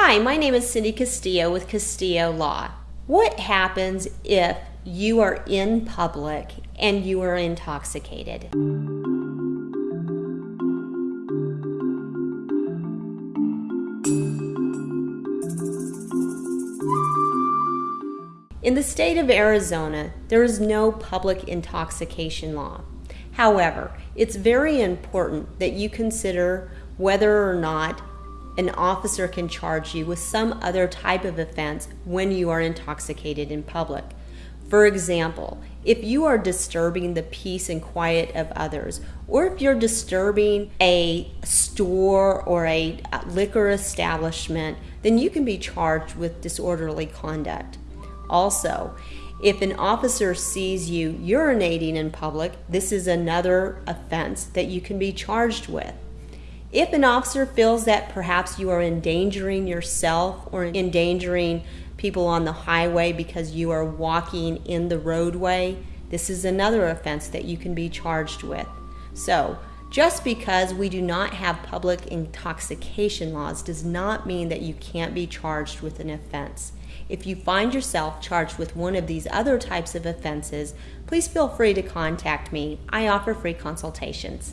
Hi, my name is Cindy Castillo with Castillo Law. What happens if you are in public and you are intoxicated? In the state of Arizona, there is no public intoxication law. However, it's very important that you consider whether or not an officer can charge you with some other type of offense when you are intoxicated in public. For example, if you are disturbing the peace and quiet of others, or if you're disturbing a store or a uh, liquor establishment, then you can be charged with disorderly conduct. Also, if an officer sees you urinating in public, this is another offense that you can be charged with. If an officer feels that perhaps you are endangering yourself or endangering people on the highway because you are walking in the roadway, this is another offense that you can be charged with. So, just because we do not have public intoxication laws does not mean that you can't be charged with an offense. If you find yourself charged with one of these other types of offenses, please feel free to contact me. I offer free consultations.